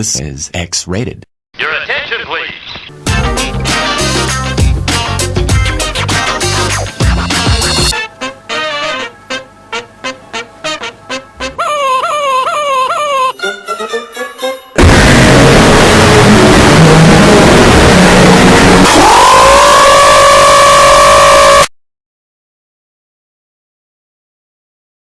This is X-rated.